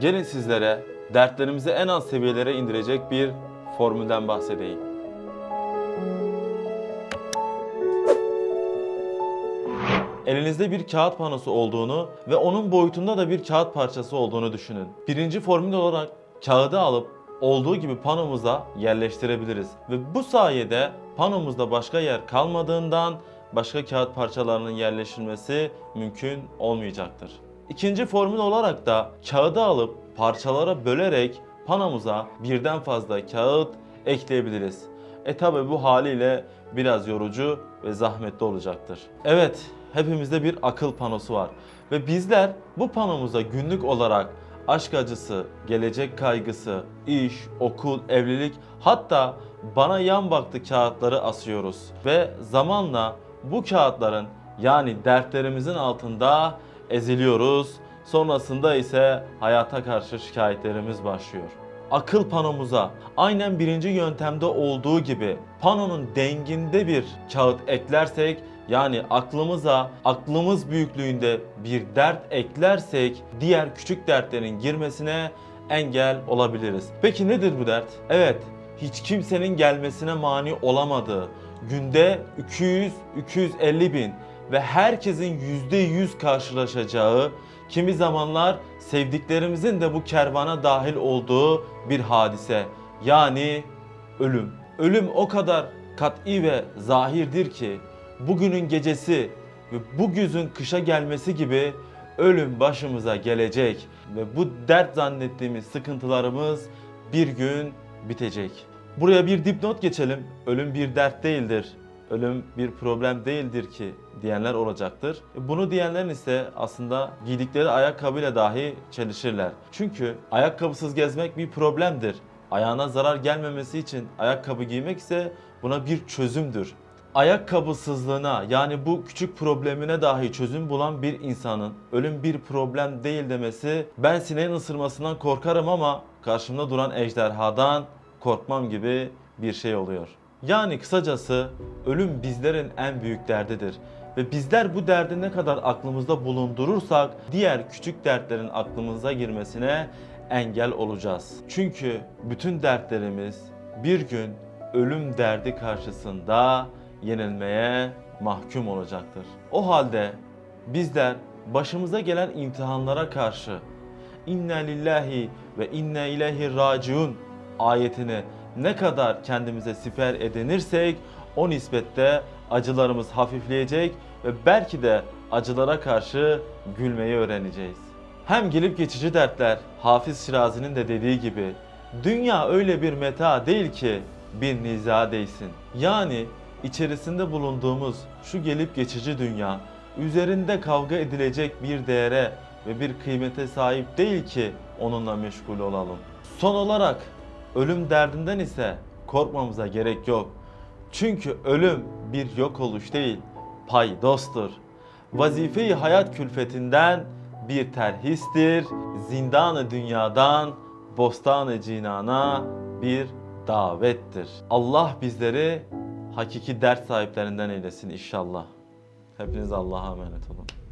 Gelin sizlere dertlerimizi en az seviyelere indirecek bir formülden bahsedeyim. Elinizde bir kağıt panosu olduğunu ve onun boyutunda da bir kağıt parçası olduğunu düşünün. Birinci formül olarak kağıdı alıp olduğu gibi panomuza yerleştirebiliriz. Ve bu sayede panomuzda başka yer kalmadığından başka kağıt parçalarının yerleştirilmesi mümkün olmayacaktır. İkinci formül olarak da kağıdı alıp parçalara bölerek panomuza birden fazla kağıt ekleyebiliriz. E tabi bu haliyle biraz yorucu ve zahmetli olacaktır. Evet, hepimizde bir akıl panosu var ve bizler bu panomuza günlük olarak aşk acısı, gelecek kaygısı, iş, okul, evlilik hatta bana yan baktı kağıtları asıyoruz ve zamanla bu kağıtların yani dertlerimizin altında eziliyoruz. Sonrasında ise hayata karşı şikayetlerimiz başlıyor. Akıl panomuza aynen birinci yöntemde olduğu gibi panonun denginde bir kağıt eklersek yani aklımıza aklımız büyüklüğünde bir dert eklersek diğer küçük dertlerin girmesine engel olabiliriz. Peki nedir bu dert? Evet, hiç kimsenin gelmesine mani olamadığı, günde 200-250 bin ve herkesin %100 karşılaşacağı, kimi zamanlar sevdiklerimizin de bu kervana dahil olduğu bir hadise. Yani ölüm. Ölüm o kadar kat'i ve zahirdir ki bugünün gecesi ve bu güzün kışa gelmesi gibi ölüm başımıza gelecek ve bu dert zannettiğimiz sıkıntılarımız bir gün bitecek. Buraya bir dipnot geçelim. Ölüm bir dert değildir. Ölüm bir problem değildir ki diyenler olacaktır. Bunu diyenlerin ise aslında giydikleri ayakkabıyla dahi çelişirler. Çünkü ayakkabısız gezmek bir problemdir. Ayağına zarar gelmemesi için ayakkabı giymek ise buna bir çözümdür. Ayakkabısızlığına yani bu küçük problemine dahi çözüm bulan bir insanın ölüm bir problem değil demesi ben sineğin ısırmasından korkarım ama karşımda duran ejderhadan korkmam gibi bir şey oluyor. Yani kısacası ölüm bizlerin en büyük derdidir. Ve bizler bu derdi ne kadar aklımızda bulundurursak diğer küçük dertlerin aklımıza girmesine engel olacağız. Çünkü bütün dertlerimiz bir gün ölüm derdi karşısında yenilmeye mahkum olacaktır. O halde bizler başımıza gelen imtihanlara karşı inne lillahi ve inne ileyhi raciun ayetini ne kadar kendimize siper edinirsek o nispette acılarımız hafifleyecek ve belki de acılara karşı gülmeyi öğreneceğiz. Hem gelip geçici dertler Hafız Şirazi'nin de dediği gibi dünya öyle bir meta değil ki bir niza değsin. Yani içerisinde bulunduğumuz şu gelip geçici dünya üzerinde kavga edilecek bir değere ve bir kıymete sahip değil ki onunla meşgul olalım. Son olarak ölüm derdinden ise korkmamıza gerek yok. Çünkü ölüm bir yok oluş değil, paydostur. Vazife-i hayat külfetinden bir terhistir. Zindanı dünyadan bostanı cinana bir davettir. Allah bizleri hakiki dert sahiplerinden eylesin inşallah. Hepiniz Allah'a emanet olun.